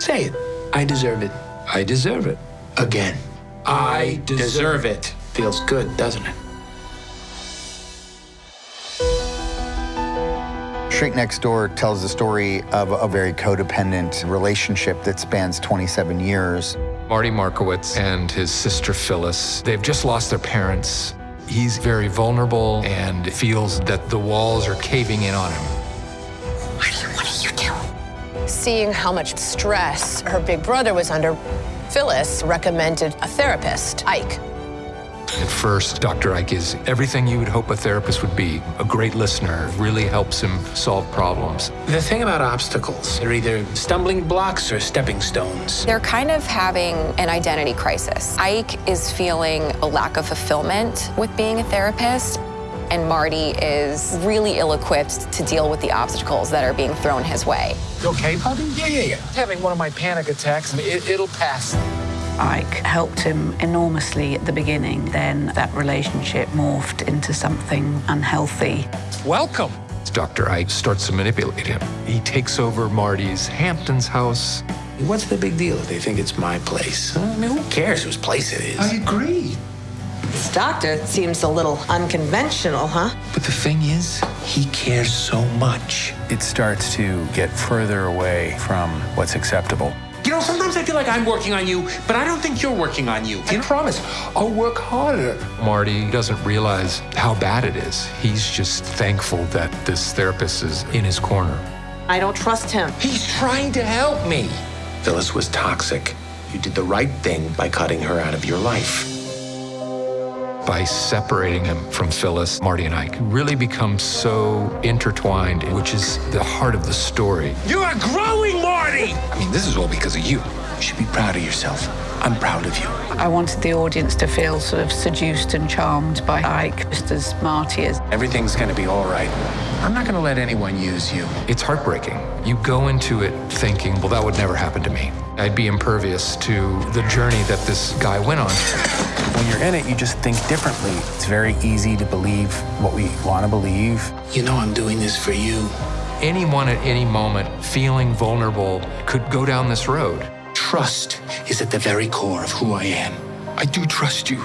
Say it. I deserve it. I deserve it. Again. I deserve it. Feels good, doesn't it? Shrink Next Door tells the story of a very codependent relationship that spans 27 years. Marty Markowitz and his sister Phyllis, they've just lost their parents. He's very vulnerable and feels that the walls are caving in on him. Seeing how much stress her big brother was under, Phyllis recommended a therapist, Ike. At first, Dr. Ike is everything you would hope a therapist would be. A great listener, really helps him solve problems. The thing about obstacles, they're either stumbling blocks or stepping stones. They're kind of having an identity crisis. Ike is feeling a lack of fulfillment with being a therapist, and Marty is really ill-equipped to deal with the obstacles that are being thrown his way. You okay, buddy? Yeah, yeah, yeah. Having one of my panic attacks, it, it'll pass. Ike helped him enormously at the beginning. Then that relationship morphed into something unhealthy. Welcome. Dr. Ike starts to manipulate him. He takes over Marty's Hamptons house. What's the big deal if they think it's my place? I mean, who cares whose place it is? I agree. This doctor seems a little unconventional, huh? But the thing is, he cares so much. It starts to get further away from what's acceptable. You know, sometimes I feel like I'm working on you, but I don't think you're working on you. I promise, I'll work harder. Marty doesn't realize how bad it is. He's just thankful that this therapist is in his corner. I don't trust him. He's trying to help me. Phyllis was toxic. You did the right thing by cutting her out of your life. By separating him from Phyllis, Marty and Ike really become so intertwined, which is the heart of the story. You are growing, Marty! I mean, this is all because of you. You should be proud of yourself. I'm proud of you. I wanted the audience to feel sort of seduced and charmed by Ike, just as Marty is. Everything's gonna be all right. I'm not gonna let anyone use you. It's heartbreaking. You go into it thinking, well, that would never happen to me. I'd be impervious to the journey that this guy went on. When you're in it, you just think differently. It's very easy to believe what we want to believe. You know I'm doing this for you. Anyone at any moment feeling vulnerable could go down this road. Trust is at the very core of who I am. I do trust you.